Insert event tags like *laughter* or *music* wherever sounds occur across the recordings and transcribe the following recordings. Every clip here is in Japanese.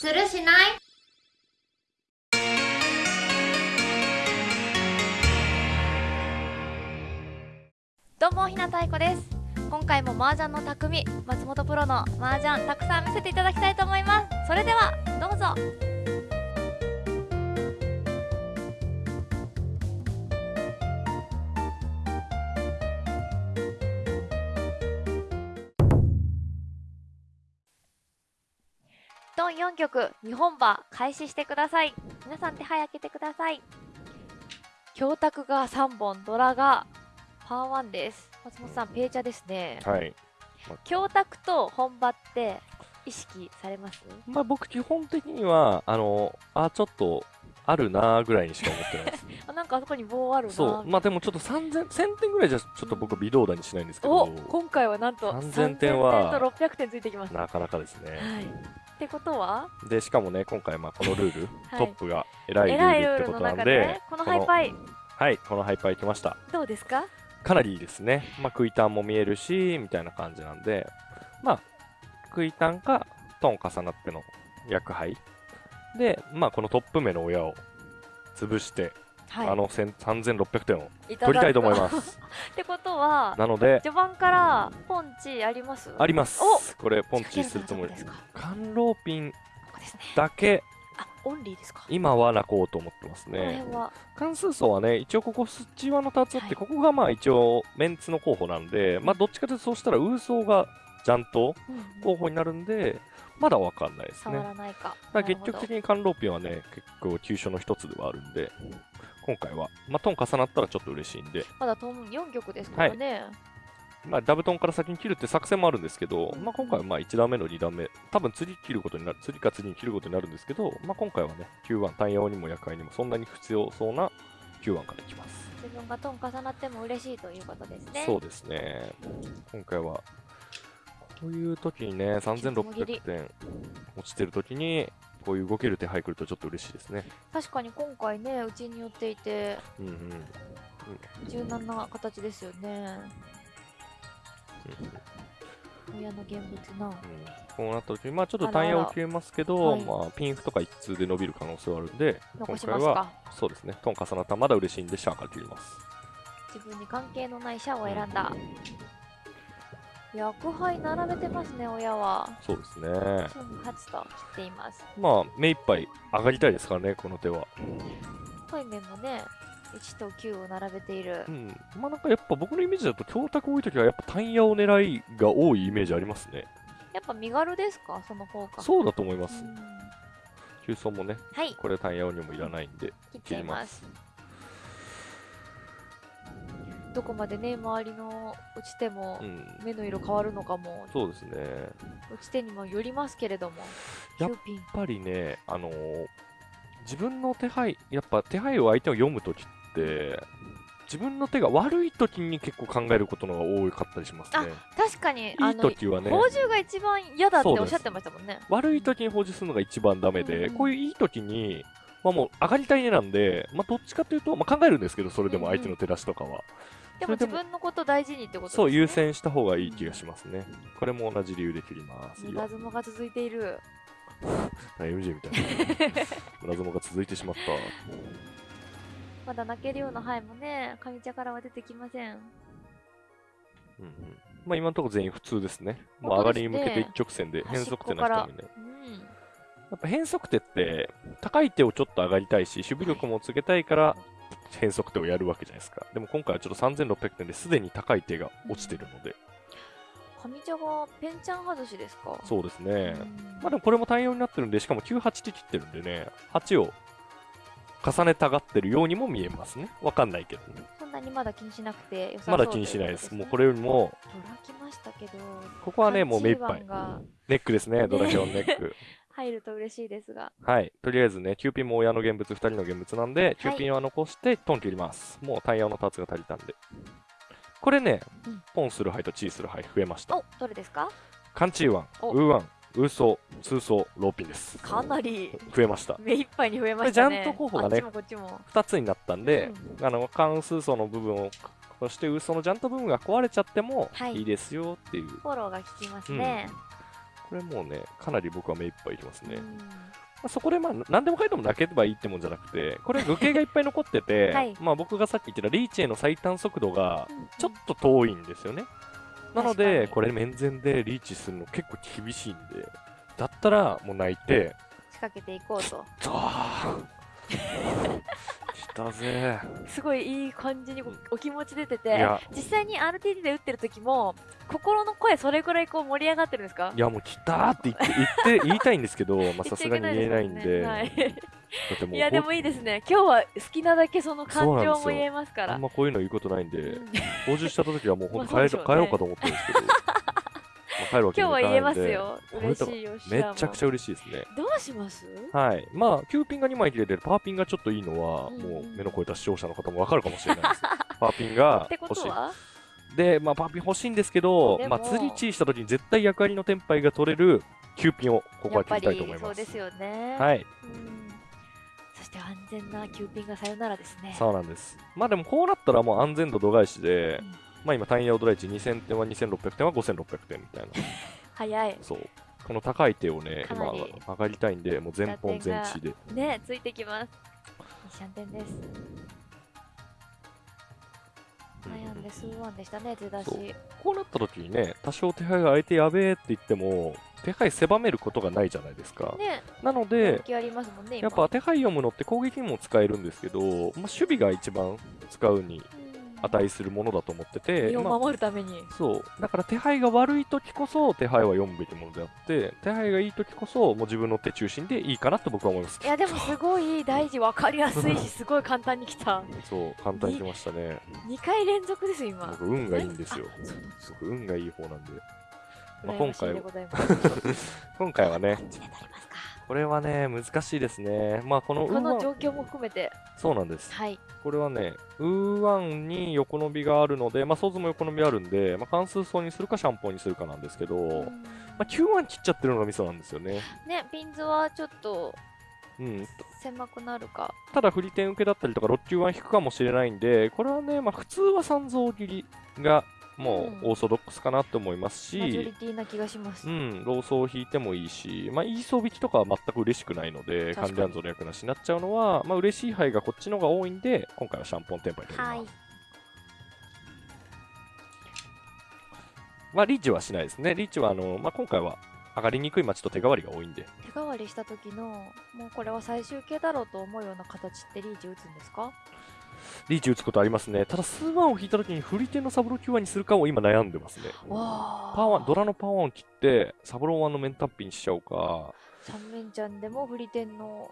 するしない？どうもひなたいこです。今回も麻雀の匠松本プロの麻雀たくさん見せていただきたいと思います。それではどうぞ。ドン4曲2本馬開始してください。皆さん手配開けてください。教託が3本ドラがパー1です。松本さんペーチャですね。はい。教託と本場って意識されます？まあ僕基本的には、あの、あ、ちょっと、あるなーぐらいにしか思ってないです。*laughs* あなんかあそこに棒あるなそう。まあでもちょっと3000、1000点ぐらいじゃちょっと僕微動だにしないんですけど。お、今回はなんと3000点は3000点と600点ついてきます。なかなかですね。はいってことは？で、しかもね、今回まあこのルール、*laughs* はいトップが偉いル偉いルールってことなんでで、このハイパイはい、このハイパー行きました。どうですか？かなりいいですね。まあ、クイタンも見えるし、みたいな感じなんで、まあ、クイタンかトン重なっての役杯。で、まあ、このトップ目の親を潰して、はい。あの1000 3600点を取りたいと思います。*laughs* ってことはなので、序盤からポンチあります？あります。お。これ、ポンチするつもり仕掛ける甘露ピンだけ、あオンリーですか。今は泣こうと思ってますね。関数層はね、一応ここスチワの2つあって、はい。ここがまあ一応メンツの候補なんで、まあどっちかというとそうしたらウーソーがジャントうんうん。候補になるんで、まだわかんないですね。らないか。ら結局的に甘露ピンはね、結構急所の一つではあるんで、今回は、まあトン重なったらちょっと嬉しいんで、まだトン4曲ですからね、まあダブトンから先に切るって作戦もあるんですけど、うん。まあ今回はまあ1段目の2段目、多分次切ることになる、次か次に切ることになるんですけど、まあ今回はね、Q1 単陽にも夜会にもそんなに必要そうな Q1 からいきます。自分がトン重なっても嬉しいということですね。そうですね。今回は、こういう時にね、3600点落ちてる時に、こういう動ける手配来るとちょっと嬉しいですね。確かに今回ねうちに寄っていてうんうん。柔軟な形ですよね。親の現物な。うん。こうなった時に、まあちょっと単陽を切れますけど、はい。まあピンフとか一通で伸びる可能性はあるんで、残今回は、そうですね、トン重なったらまだ嬉しいんで、シャーから切ります。自分に関係のないシャアを選んだ薬杯並べてますね親はそうですね。瞬発と切っていますまあ、目いっぱい上がりたいですからね、この手は。対面もね1と9を並べているうん。まあなんかやっぱ僕のイメージだと、強卓多い時はやっぱ単陽狙いが多いイメージありますね。やっぱ身軽ですか？その方がそうだと思います。うん急走もね、はいこれ単陽にもいらないんで、切っちゃいますどこまでね周りの落ちてもうん。目の色変わるのかもそうですね。落ちてにもよりますけれどもやっ9ピンやっぱりね、あのー自分の手配、やっぱ手配を相手を読むときって、自分の手が悪いときに結構考えることの方が多かったりしますあね。確かにいいあのときはね、宝珠が一番嫌だっておっしゃってましたもんね悪いときに保持するのが一番ダメで、うんこういういいときに、まあもう上がりたい絵なんで、まあどっちかというと、まあ考えるんですけど、それでも相手の手出しとかは。でも自それでも分のこと大事にってことですねそう、優先した方がいい気がしますね。これも同じ理由で切ります。ムラ相撲が続いている MJ みたいな。村相撲が続いてしまった。まだ泣けるような灰もね上茶からは出てきませんうんうんまあ今のところ全員普通ですね。もう上がりに向けて一直線で変則手の人もね。うんやっぱ変則手って高い手をちょっと上がりたいし、守備力もつけたいから変則手をやるわけじゃないですか。でも今回はちょっと3600点ですでに高い手が落ちてるので、上茶がペンチャン外しですか？そうですね。うんまあでもこれも対応になってるんで、しかも98で切ってるんでね、8を重ねたがってるようにも見えますね。わかんないけどね。そんなにまだ気にしなくて良さそうまだ気にしないです。もうこれよりも、ドラきましたけどここはね、もう目いっぱいネックですね、ドラヒョンネック。*laughs* 入ると嬉しいですがはい。とりあえずね、キューピンも親の現物、2人の現物なんで、キューピンは残して、トン切ります。もうタイヤのターツが足りたんで。これね、うんポンする牌とチーする牌増えました。おどれですか？カンチーワン、おウーワン、ウーソー、ツーソー、ローピンです。かなり増えました。目いっぱいに増えましたねこれジャント候補がねあっちもこっちも2つになったんで、うんあの、関数層の部分を、そしてウーソーのジャント部分が壊れちゃってもはいいいですよっていう。フォローが効きますね、これもうね、かなり僕は目いっぱいいきますね。うん。まあ、そこでまあ何でもかんでも泣けばいいってもんじゃなくて、これ具形がいっぱい残ってて、*laughs* はい。まあ僕がさっき言ってたリーチへの最短速度がうんちょっと遠いんですよね。なので、に。これ面前でリーチするの結構厳しいんで、だったらもう泣いて、仕掛けていこうと *laughs* ザー来たぜ。すごいいい感じにお気持ち出てて実際に RTD で打ってる時も心の声それぐらいこう盛り上がってるんですか？いやもう来たーって言って、言って、*laughs* 言いたいんですけど、まあさすがに言えないんで、い、いやでもいいですね。今日は好きなだけその感情も言えますから。あんまこういうの言うことないんで、うん。補充した時はもう本当帰, *laughs* 帰ろうかと思ってるんですけど、まあ帰るわけ今日にもいかないんでは言えますよめちゃくちゃゃ嬉しいですね。どうします？はい。まあ、9ピンが2枚切れてるパーピンがちょっといいのは、うんもう目の超えた視聴者の方もわかるかもしれないです。*laughs* パーピンが欲しい。で、まあ、パーピン欲しいんですけどまあ、釣りチーした時に絶対役割のテンパイが取れる9ピンをここは切りたいと思います。やっぱりそうですよねはい。うんそして安全なキューピンがさよならですねそうなんです。まあでもこうなったらもう安全度度外視で、うんまあ今単ヤオドライチ2000点は2600点は5600点みたいな。*laughs* 早い。そう。この高い手をね、今上がりたいんで、もう全本全地で。ねついてきます。二シャンテンです悩んで数ワンでしたね出だし。こうなった時にね、多少手配が相手やべえって言っても、手配狭めることがないじゃないですか。ね。なのでね今。やっぱ手配読むのって攻撃にも使えるんですけど、まあ、守備が一番使うに値するものだと思ってて、身をまあ守るためにそう。だから手配が悪い時こそ手配は読むべきものであって、手配がいい時こそもう自分の手中心でいいかなと僕は思いますい。やでもすごい大事分かりやすいしすごい簡単にきたそう、簡単に来ましたね。2回連続です今僕、運がいいんですよ。運がいい方なんで。まあ、羨今回 *laughs* 今回はね、これはね、難しいですね。まあ、このウこーワン、の状況も含めてそうなんです。はいこれはね、ウーワンに横伸びがあるので、まあ、ソーズも横伸びあるんで、まあ、関数層にするかシャンポンにするかなんですけど、うんまあ、9ワン切っちゃってるのがミソなんですよね。ねピンズはちょっとうん。狭くなるかただ、振り点受けだったりとか、6級1引くかもしれないんで、これはね、まあ、普通は三蔵切りがもうん。うオーソドックスかなって思いますマジョリし、ティな気がします。うん、ローソーを引いてもいいし、まあ、イーソー引きとかは全く嬉しくないので、確かに。関連像の役なしになっちゃうのは、まあ、嬉しい牌がこっちの方が多いんで、今回はシャンポンテンパイでは。い。まあ、リーチはしないですね。リーチはあの、まあ、今回は上がりにくい待ちと手代わりが多いんで、手代わりした時のもうこれは最終形だろうと思うような形ってリーチ打つんですか？リーチ打つことありますね。ただ、数ワンを引いた時にフリテンのサブロー9ワンにするかを今悩んでますね。わパーワンドラのパーワンを切って、サブローワンのメンタンピンにしちゃうか、三面ちゃんでもフリテンの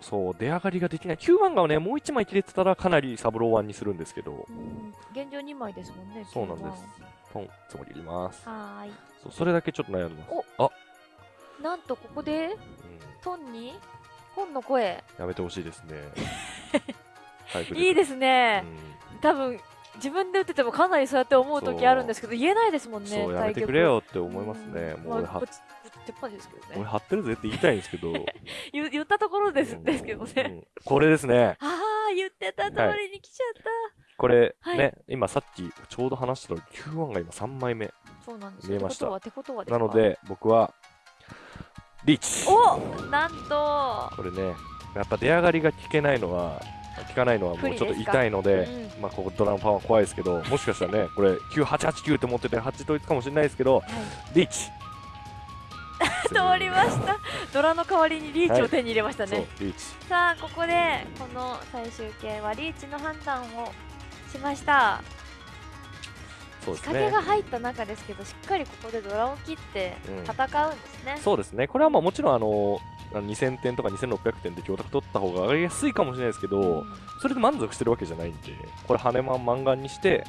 そう、出上がりができない。9ワンがね、もう1枚切れてたらかなりサブローワンにするんですけどう、ん現状2枚ですもんねそうなんです。ポン、つもり入れます。はーいそうそれだけちょっと悩んでます。おあ、なんとここで？うん、トンに？本の声やめてほしいですね。*laughs* いいですうね、ん。多分自分で打っててもかなりそうやって思う時あるんですけど言えないですもんねそう、やめてくれよって思いますね。ん。もう俺は。まあ、ね。俺張ってるぜって言いたいんですけど、*laughs* 言言ったところです,、うん。ですけどね、うんこれですね。ああ言ってた通りに来ちゃった、これ、はい。ね、今さっきちょうど話したの9-1が今3枚目。そうなんです見えました。ってことはってことはですか？なので、僕は、リーチ。おなんと。これね、やっぱ出上がりが効けないのは、効かないのはもうちょっと痛いので、うん。まあ、ここドラムパワー怖いですけど、もしかしたらね、これ、9889って持ってて8統一かもしれないですけど、はい。リーチ。*laughs* 通りました。ドラの代わりにリーチを手に入れましたね、、リーチ。さあここでこの最終形はリーチの判断をしました。そうですね。仕掛けが。入った中ですけどしっかりここでドラを切ってうん。戦うんですね、そうですね。これはまあもちろん、あの、あの2000点とか2600点で供託取った方が上がりやすいかもしれないですけど、うん。それで満足してるわけじゃないんで、これ、羽マン満願にして、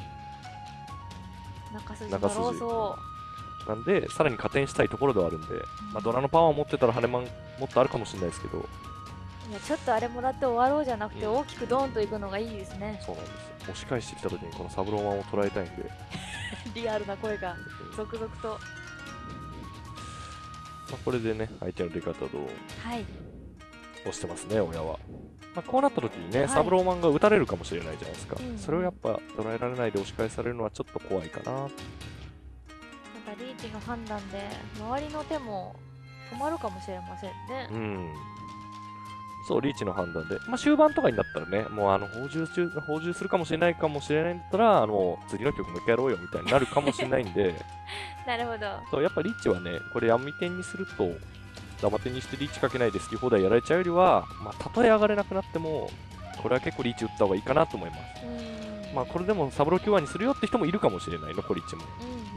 中筋の中筋。ローソなんで、さらに加点したいところではあるんで、まあ、ドラのパワーを持ってたら羽マンもっとあるかもしれないですけど、いやちょっとあれもらって終わろうじゃなくてうん。大きくドーンといくのがいいですね。そうなんですよ。押し返してきた時にこのサブローマンを捉えたいんで、*laughs* リアルな声が続々とまあ、これでね、相手の出方をはい押してますね、親は。まあ、こうなった時にね、はいサブローマンが打たれるかもしれないじゃないですか。うんそれをやっぱ捉えられないで押し返されるのはちょっと怖いかな。なんかリーチの判断で周りの手も止まるかもしれませんねうん。そう、リーチの判断で。まあ、終盤とかになったらね、もう、あの、補充中、補充するかもしれないかもしれないんだったら、あの、次の曲もう一回やろうよみたいになるかもしれないんで、*laughs* なるほどそう、やっぱリーチはね、これ、闇点にすると、ダマ点にしてリーチかけないで好き放題やられちゃうよりは、まあ、たとえ上がれなくなっても、これは結構リーチ打った方がいいかなと思います。まあ、これでもサブロー Q1 にするよって人もいるかもしれない、残り1も。うんうんうん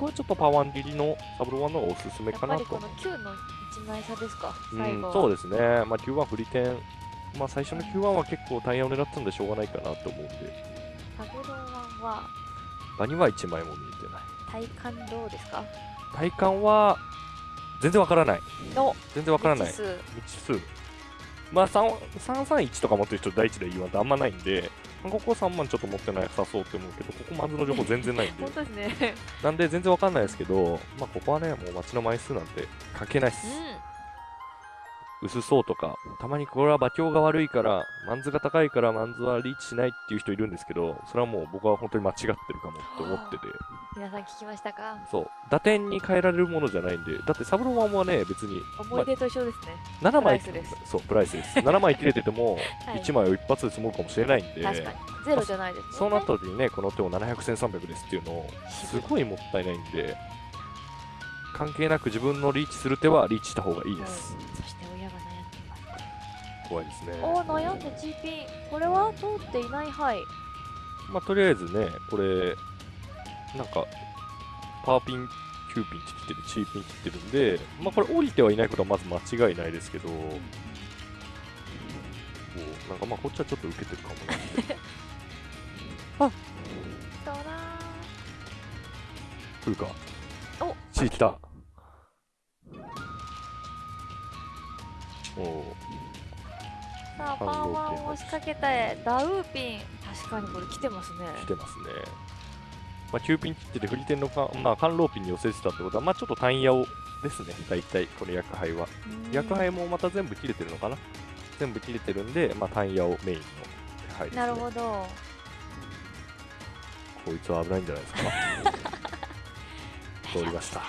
僕はちょっとパワー切りのサブロー1の方がおすすめやっかなとぱりこの9の1枚差ですか？うん、最後は。そうですね、まあ、Q1 振り点、まあ、最初の Q1 は結構タイヤを狙ったんでしょうがないかなと思うんで、サブロー1は？場には1枚も見えてない。体感どうですか？体感は全然わからない。の全然わからない。未知数。まあ、3 331とか持ってる人第一で言わんとあんまないんで、ここ3万ちょっと持ってないさそうって思うけど、ここマンズの情報全然ないんで本、当ですね。なんで全然わかんないですけど、まあ、ここはね、もう街の枚数なんて関係ないっす。う薄そうとか、たまにこれは馬強が悪いから、マンズが高いからマンズはリーチしないっていう人いるんですけど、それはもう僕は本当に間違ってるかもって思ってて、ん皆さん聞きましたか？そう、打点に変えられるものじゃないんで、だってサブロー1はね、別に、思い出と一緒ですね、7枚そう、プライスです。7枚切れてても、*laughs* はい。1枚を一発で積もるかもしれないんで、確かに。ゼロじゃないですね。そうなった時にね、この手を700、1300ですっていうのを、すごいもったいないんで、関係なく自分のリーチする手はリーチした方がいいです。はい怖いですね。おー悩んで G ピンこれは通っていない範囲まあ、とりあえずね、これ、なんか、パーピン、キューピンって切ってる、チーピン切ってるんで、まあ、これ降りてはいないことはまず間違いないですけど、こうなんかまあ、こっちはちょっと受けてるかもなって。ドラ来るか。お C 来た。おおさあパ反応ーワンを仕掛けたいダウーピン確かにこれ来てますね来てますね。まあ、キューピン切ってて、振り点のか、まあ、カンローピンに寄せてたってことは、まあ、ちょっと単ヤをですね、大体、この薬杯は。薬杯もまた全部切れてるのかな？全部切れてるんで、まあ、単ヤをメインの手配です、ね。なるほどこいつは危ないんじゃないですか？*laughs* 通りました。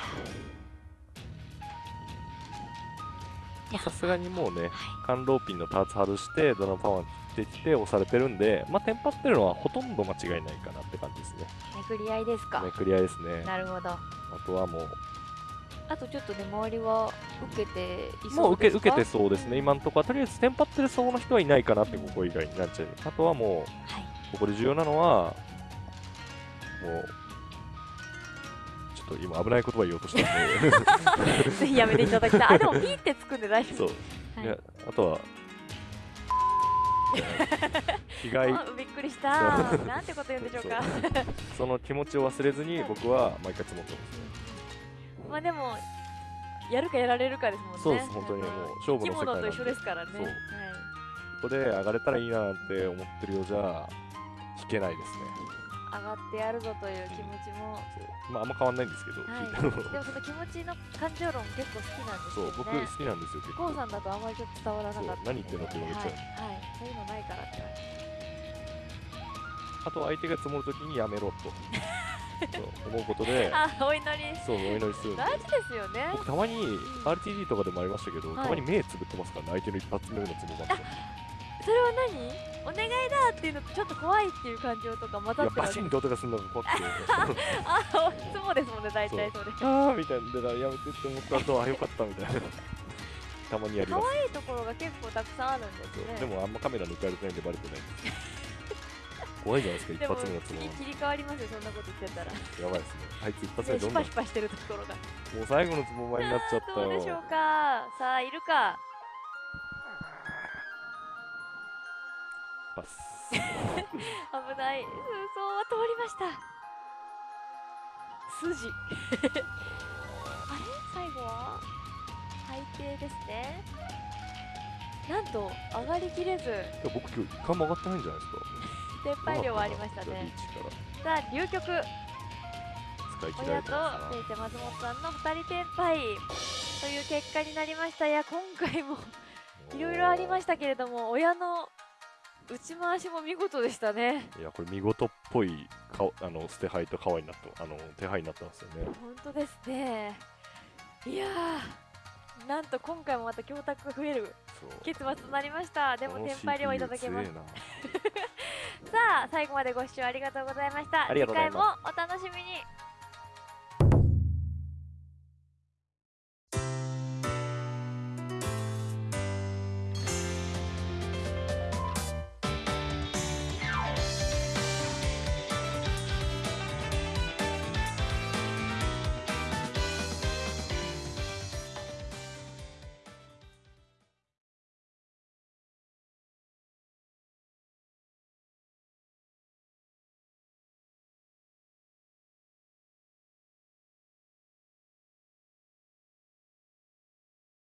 さすがにもうね、はい。カンローピンのターツ外して、ドラパワー切ってきて押されてるんで、まあ、テンパってるのはほとんど間違いないかなって感じですね。巡り合いですか？めくり合いですね。なるほど。あとはもう、あとちょっとね周りは受けていもそううですか？受け受けてそうですね、ん今のところは。とりあえずテンパってるそうな人はいないかなって、ここ以外になっちゃう。あとはもう、はい。ここで重要なのは、もう、ちょっと今危ない言葉言おうとしたんで、*laughs* ぜひやめていただきたい。あでもピーってつくんで大丈夫。そう、はい。あとは、*laughs* 被害、あびっくりした。なんてこと言うんでしょうか。その気持ちを忘れずに僕は毎回積もってます。ね。まあでもやるかやられるかですもんね。そうです、本当にもう勝負の世界と一緒ですからね。そう。はい。ここで上がれたらいいななんて思ってるようじゃ、引けないですね。上がってやるぞという気持ちも、まあ、あんま変わんないんですけど、はい、でもその気持ちの感情論結構好きなんですよね。僕好きなんですよ、結構。さんだとあんまりちょっと伝わらなかった。そう。何言ってんのって言われちゃ。うはい、はい、そうい。うのない。からって言われてあとは相手が積もるときにやめろと。*laughs* そう思うことで、あお祈り。そう、お祈りする。大事ですよね。僕たまに RTD とかでもありましたけど、はい。たまに目つぶってますからね、相手の一発目のつぼばっそれは何？お願いだっていうのとちょっと怖いっていう感情とか混ざってるバシンと音がするのが怖くて、*laughs* あそうですもんね大体それ。あーみたいな、だからやめてって思った後、あ、よかったみたいな。たまにやります。可愛いところが結構たくさんあるんですね。でもあんまカメラ抜かれてないんでバレてない怖いじゃないですか、一発目のつぼ次切り替わりますよそんなこと言ってたら。やばいですね。あいつ一発目どんどん、もパヒパしてるところが。う最後のつぼ前になっちゃったよ。どうでしょう。か。さあいるかパス。*laughs* 危ない。空想は通りました。筋。*laughs* あれ？最後は？最低ですね。なんと上がりきれず。いや僕今日一回も上がってないんじゃないですか。撤廃量はありましたね。さあ流局親とれてますからせいちゃ松本さんの2人転廃という結果になりました。いや今回も *laughs* いろいろありましたけれども親の打ち回しも見事でしたね。いやこれ見事っぽいかあの捨て牌と皮になってあの手牌になってますよね。本当ですね。いやーなんと今回もまた供託が増える結末となりました。でも天敗ではいただけます。*laughs* さあ最後までご視聴ありがとうございました。次回もお楽しみに